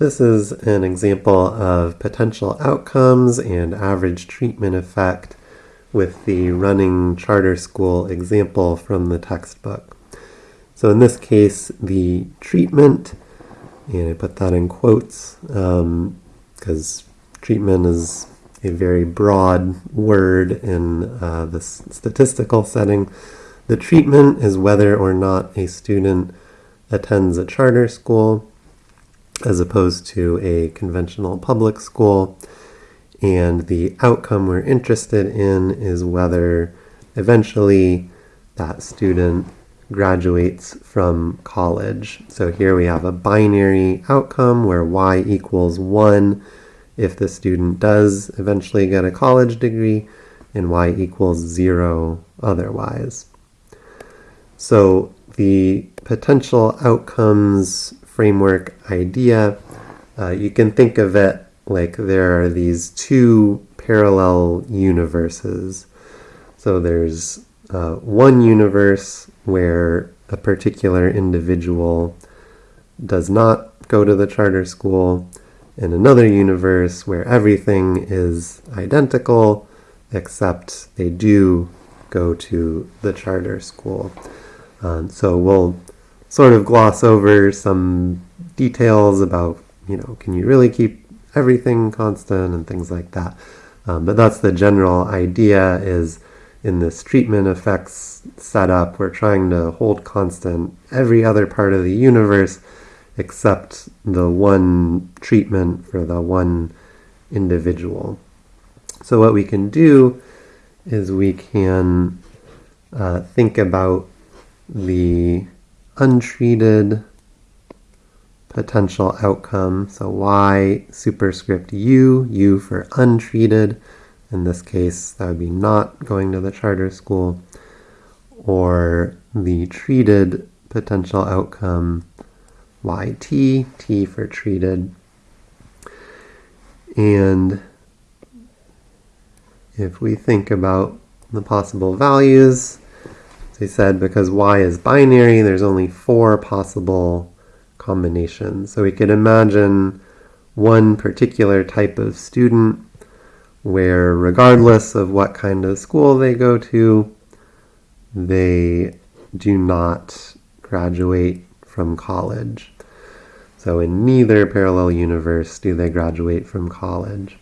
This is an example of potential outcomes and average treatment effect with the running charter school example from the textbook. So in this case, the treatment, and I put that in quotes because um, treatment is a very broad word in uh, this statistical setting. The treatment is whether or not a student attends a charter school as opposed to a conventional public school. And the outcome we're interested in is whether eventually that student graduates from college. So here we have a binary outcome where y equals 1 if the student does eventually get a college degree, and y equals 0 otherwise. So the potential outcomes framework idea, uh, you can think of it like there are these two parallel universes. So there's uh, one universe where a particular individual does not go to the charter school, and another universe where everything is identical except they do go to the charter school. Um, so we'll sort of gloss over some details about, you know, can you really keep everything constant and things like that. Um, but that's the general idea is in this treatment effects setup, we're trying to hold constant every other part of the universe except the one treatment for the one individual. So what we can do is we can uh, think about the untreated potential outcome. So y superscript u, u for untreated. In this case, that would be not going to the charter school. Or the treated potential outcome yt, t for treated. And if we think about the possible values, they said because y is binary, there's only four possible combinations. So we could imagine one particular type of student where regardless of what kind of school they go to, they do not graduate from college. So in neither parallel universe do they graduate from college.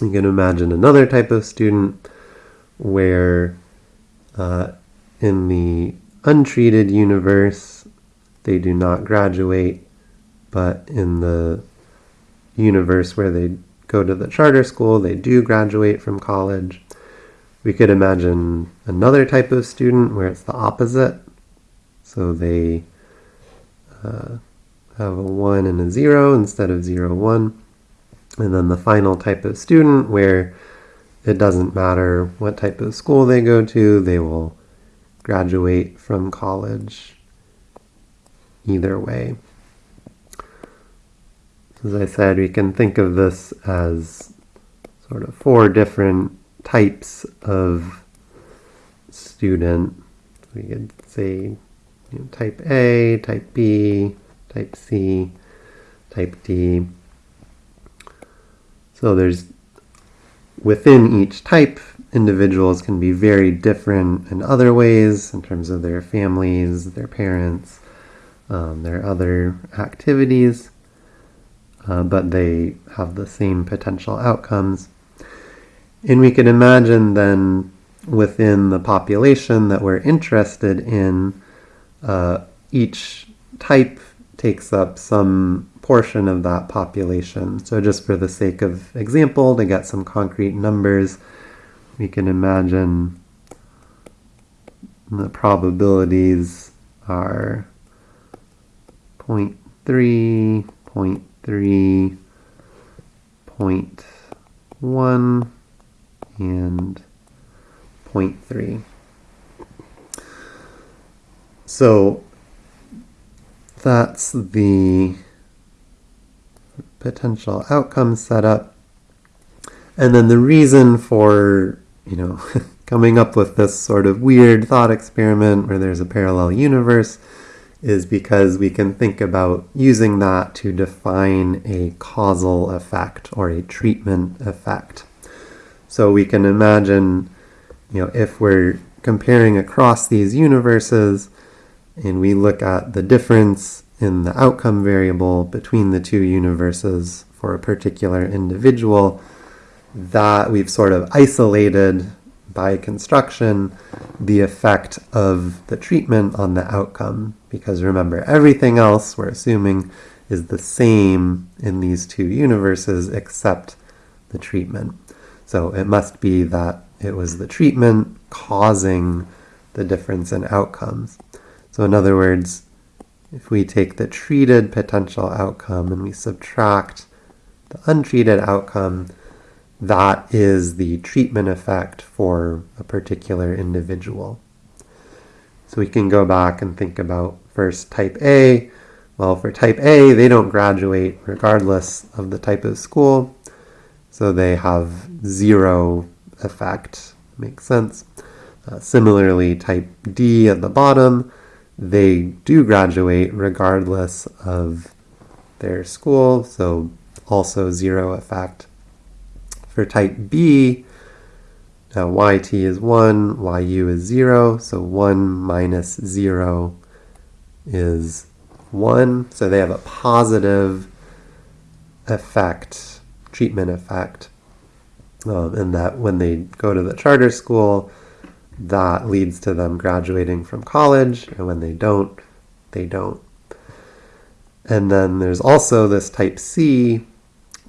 You can imagine another type of student where uh, in the untreated universe, they do not graduate, but in the universe where they go to the charter school, they do graduate from college. We could imagine another type of student where it's the opposite. So they uh, have a 1 and a 0 instead of 0, 1. And then the final type of student where it doesn't matter what type of school they go to, they will graduate from college either way. As I said, we can think of this as sort of four different types of student. We could say you know, type A, type B, type C, type D. So there's within each type individuals can be very different in other ways in terms of their families, their parents, um, their other activities, uh, but they have the same potential outcomes. And we can imagine then within the population that we're interested in, uh, each type takes up some portion of that population. So just for the sake of example, to get some concrete numbers, we can imagine the probabilities are 0 0.3, 0 0.3, 0.1, and 0.3. So that's the potential outcome setup. And then the reason for you know, coming up with this sort of weird thought experiment where there's a parallel universe is because we can think about using that to define a causal effect or a treatment effect. So we can imagine, you know, if we're comparing across these universes and we look at the difference in the outcome variable between the two universes for a particular individual, that we've sort of isolated by construction the effect of the treatment on the outcome. Because remember, everything else we're assuming is the same in these two universes except the treatment. So it must be that it was the treatment causing the difference in outcomes. So in other words, if we take the treated potential outcome and we subtract the untreated outcome, that is the treatment effect for a particular individual. So we can go back and think about first type A. Well, for type A, they don't graduate regardless of the type of school, so they have zero effect. Makes sense. Uh, similarly, type D at the bottom, they do graduate regardless of their school, so also zero effect. For type B, now yt is 1, yu is 0, so 1 minus 0 is 1. So they have a positive effect, treatment effect, um, and that when they go to the charter school, that leads to them graduating from college, and when they don't, they don't. And then there's also this type C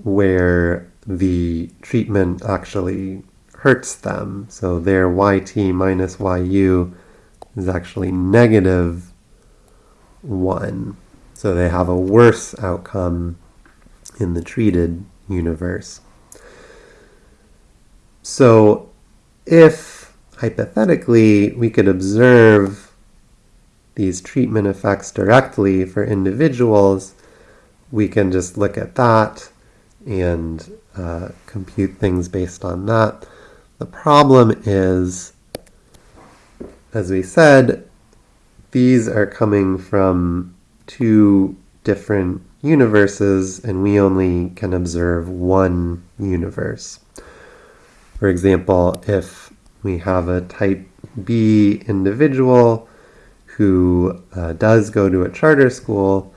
where the treatment actually hurts them. So their yt minus yu is actually negative 1. So they have a worse outcome in the treated universe. So if hypothetically we could observe these treatment effects directly for individuals, we can just look at that and uh, compute things based on that. The problem is, as we said, these are coming from two different universes and we only can observe one universe. For example, if we have a type B individual who uh, does go to a charter school,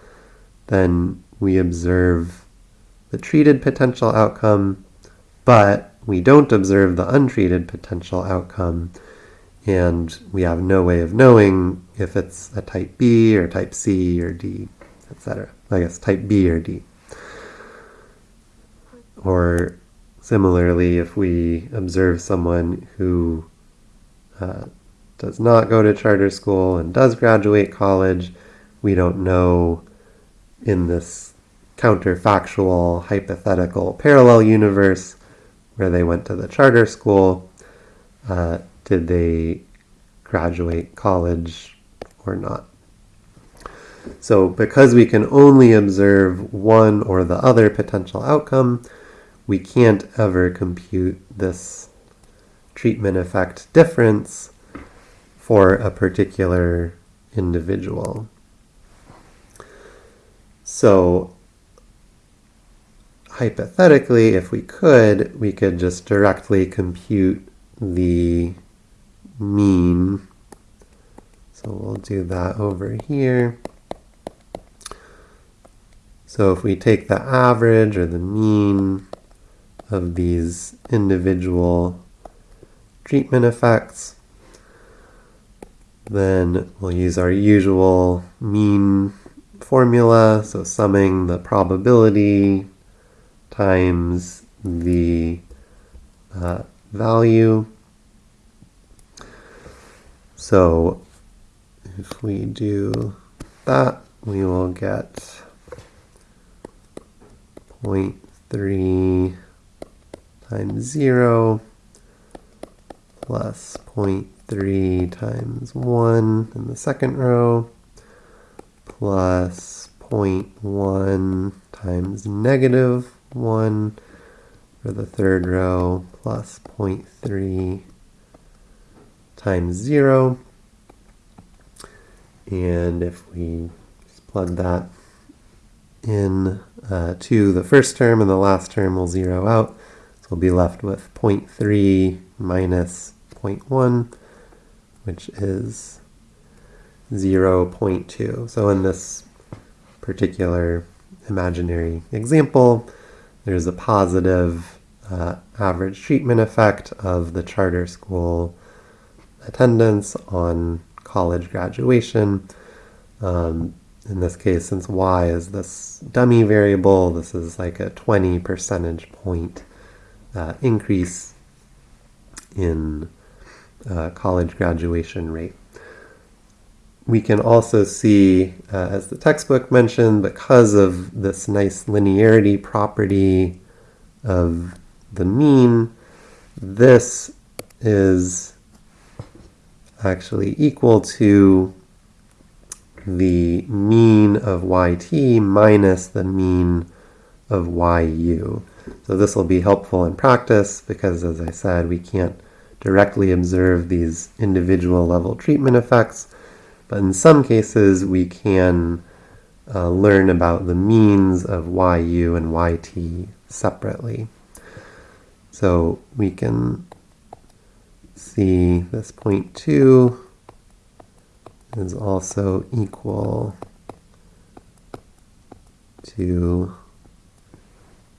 then we observe the treated potential outcome, but we don't observe the untreated potential outcome, and we have no way of knowing if it's a type B or type C or D, etc. I guess type B or D. Or similarly, if we observe someone who uh, does not go to charter school and does graduate college, we don't know in this counterfactual, hypothetical, parallel universe where they went to the charter school. Uh, did they graduate college or not? So because we can only observe one or the other potential outcome, we can't ever compute this treatment effect difference for a particular individual. So hypothetically, if we could, we could just directly compute the mean. So we'll do that over here. So if we take the average or the mean of these individual treatment effects, then we'll use our usual mean formula, so summing the probability times the uh, value. So if we do that, we will get 0.3 times 0 plus 0.3 times 1 in the second row plus 0.1 times negative 1 for the third row plus 0.3 times 0. And if we plug that in uh, to the first term and the last term will zero out. So we'll be left with 0.3 minus 0.1, which is 0.2. So in this particular imaginary example, there's a positive uh, average treatment effect of the charter school attendance on college graduation. Um, in this case, since y is this dummy variable, this is like a 20 percentage point uh, increase in uh, college graduation rate. We can also see, uh, as the textbook mentioned, because of this nice linearity property of the mean, this is actually equal to the mean of yt minus the mean of yu. So this will be helpful in practice because, as I said, we can't directly observe these individual level treatment effects, but in some cases we can uh, learn about the means of yu and yt separately. So we can see this point 2 is also equal to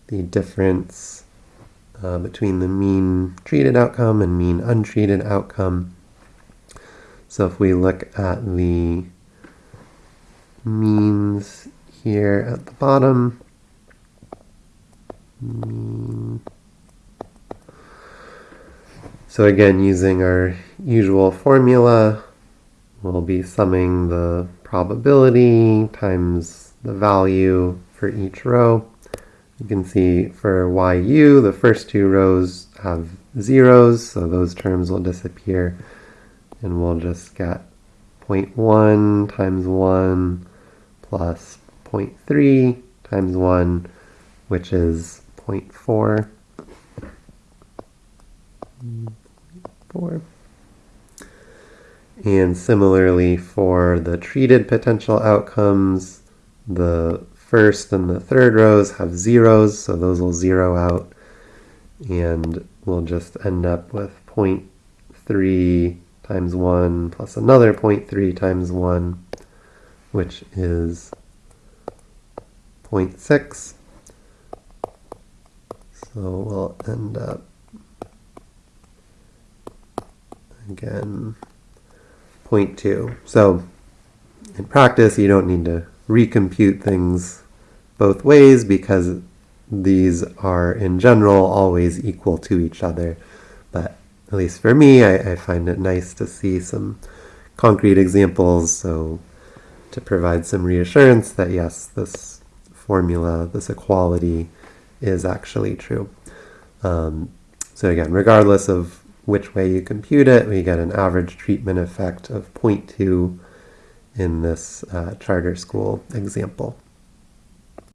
the difference uh, between the mean treated outcome and mean untreated outcome. So if we look at the means here at the bottom. So again, using our usual formula, we'll be summing the probability times the value for each row. You can see for yu, the first two rows have zeros, so those terms will disappear. And we'll just get 0.1 times 1 plus 0.3 times 1, which is 0.4. 4. And similarly for the treated potential outcomes, the first and the third rows have zeros, so those will zero out. And we'll just end up with 0.3 times 1 plus another 0.3 times 1, which is 0.6. So we'll end up again 0.2. So in practice, you don't need to recompute things both ways because these are in general always equal to each other. But at least for me, I, I find it nice to see some concrete examples so to provide some reassurance that yes, this formula, this equality is actually true. Um, so again, regardless of which way you compute it, we get an average treatment effect of 0.2 in this uh, charter school example.